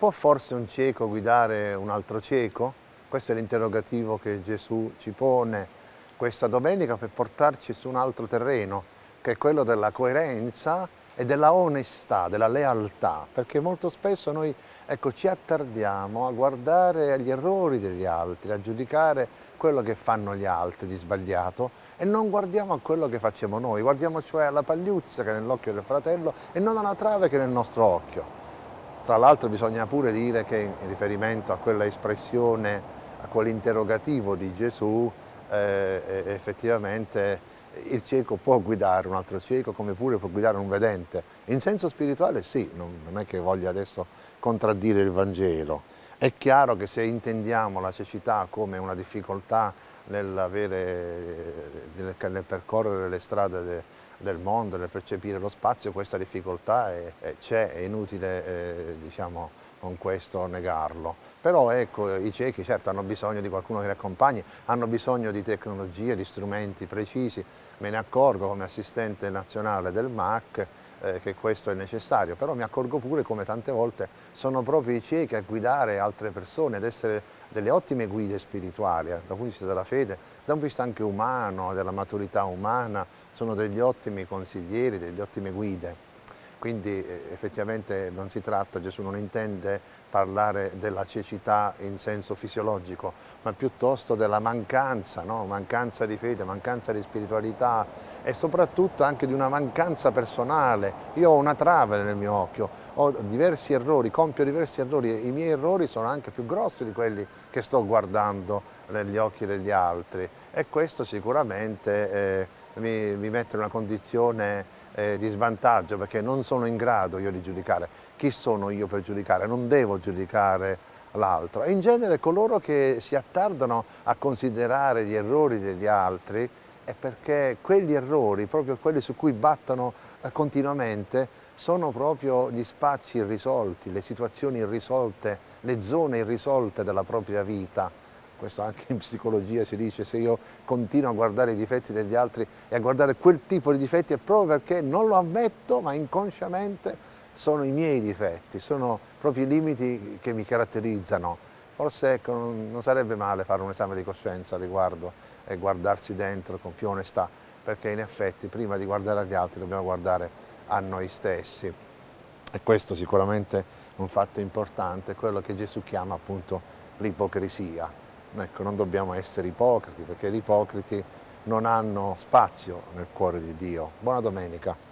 Può forse un cieco guidare un altro cieco? Questo è l'interrogativo che Gesù ci pone questa domenica per portarci su un altro terreno, che è quello della coerenza e della onestà, della lealtà, perché molto spesso noi ecco, ci attardiamo a guardare agli errori degli altri, a giudicare quello che fanno gli altri di sbagliato e non guardiamo a quello che facciamo noi, guardiamo cioè alla pagliuzza che è nell'occhio del fratello e non alla trave che è nel nostro occhio. Tra l'altro bisogna pure dire che in riferimento a quella espressione, a quell'interrogativo di Gesù, eh, effettivamente il cieco può guidare un altro cieco come pure può guidare un vedente. In senso spirituale sì, non, non è che voglia adesso contraddire il Vangelo. È chiaro che se intendiamo la cecità come una difficoltà nel, nel percorrere le strade de, del mondo, nel percepire lo spazio, questa difficoltà c'è, è inutile eh, diciamo, con questo negarlo. Però ecco, i ciechi certo hanno bisogno di qualcuno che li accompagni, hanno bisogno di tecnologie, di strumenti precisi, me ne accorgo come assistente nazionale del MAC eh, che questo è necessario, però mi accorgo pure come tante volte sono proprio i ciechi a guidare altre persone, ad essere delle ottime guide spirituali, eh, dal punto di vista della fede, da un punto di vista anche umano, della maturità umana, sono degli ottimi consiglieri, delle ottime guide quindi eh, effettivamente non si tratta, Gesù non intende parlare della cecità in senso fisiologico, ma piuttosto della mancanza, no? mancanza di fede, mancanza di spiritualità e soprattutto anche di una mancanza personale. Io ho una trave nel mio occhio, ho diversi errori, compio diversi errori e i miei errori sono anche più grossi di quelli che sto guardando negli occhi degli altri e questo sicuramente eh, mi, mi mette in una condizione eh, di svantaggio perché non sono in grado io di giudicare. Chi sono io per giudicare? Non devo giudicare l'altro. In genere coloro che si attardano a considerare gli errori degli altri è perché quegli errori, proprio quelli su cui battono eh, continuamente, sono proprio gli spazi irrisolti, le situazioni irrisolte, le zone irrisolte della propria vita questo anche in psicologia si dice, se io continuo a guardare i difetti degli altri e a guardare quel tipo di difetti è proprio perché non lo ammetto, ma inconsciamente sono i miei difetti, sono proprio i limiti che mi caratterizzano. Forse ecco, non sarebbe male fare un esame di coscienza al riguardo e guardarsi dentro con più onestà, perché in effetti prima di guardare agli altri dobbiamo guardare a noi stessi. E questo sicuramente è un fatto importante, quello che Gesù chiama appunto l'ipocrisia. Ecco, non dobbiamo essere ipocriti perché gli ipocriti non hanno spazio nel cuore di Dio. Buona domenica.